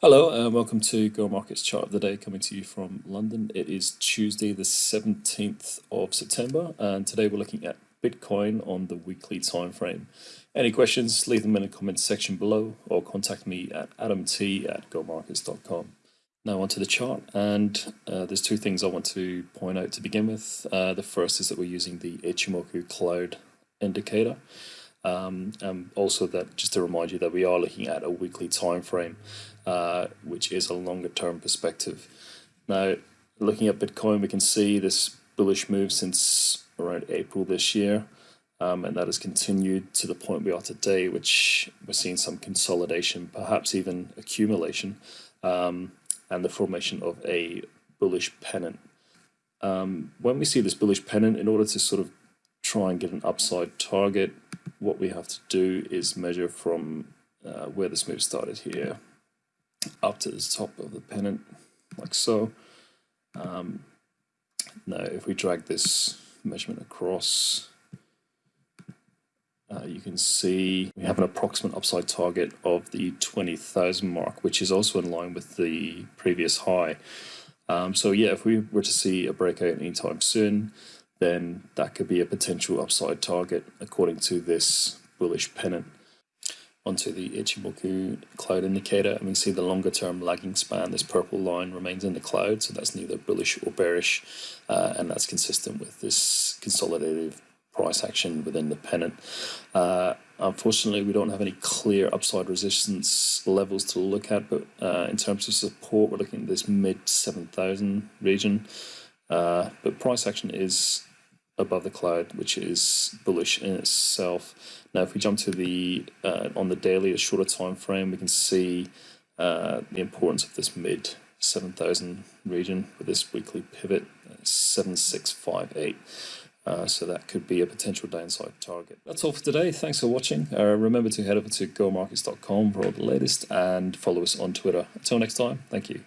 Hello and welcome to Go Markets Chart of the Day coming to you from London. It is Tuesday the 17th of September and today we're looking at Bitcoin on the weekly time frame. Any questions, leave them in the comments section below or contact me at adamt at gomarkets.com. Now onto the chart and uh, there's two things I want to point out to begin with. Uh, the first is that we're using the Ichimoku Cloud indicator. Um, and also that just to remind you that we are looking at a weekly time frame, uh, which is a longer term perspective. Now, looking at Bitcoin, we can see this bullish move since around April this year, um, and that has continued to the point we are today, which we're seeing some consolidation, perhaps even accumulation, um, and the formation of a bullish pennant. Um, when we see this bullish pennant, in order to sort of try and get an upside target, what we have to do is measure from uh, where this move started here up to the top of the pennant like so. Um, now if we drag this measurement across uh, you can see we have an approximate upside target of the 20,000 mark which is also in line with the previous high. Um, so yeah, if we were to see a breakout anytime soon, then that could be a potential upside target according to this bullish pennant. Onto the Ichimoku cloud indicator, and we see the longer term lagging span. This purple line remains in the cloud, so that's neither bullish or bearish, uh, and that's consistent with this consolidative price action within the pennant. Uh, unfortunately, we don't have any clear upside resistance levels to look at, but uh, in terms of support, we're looking at this mid 7,000 region. Uh, but price action is above the cloud, which is bullish in itself. Now, if we jump to the uh, on the daily, a shorter time frame, we can see uh, the importance of this mid 7,000 region with this weekly pivot, uh, 7658. Uh, so that could be a potential downside target. That's all for today. Thanks for watching. Uh, remember to head over to gomarkets.com for all the latest and follow us on Twitter. Until next time, thank you.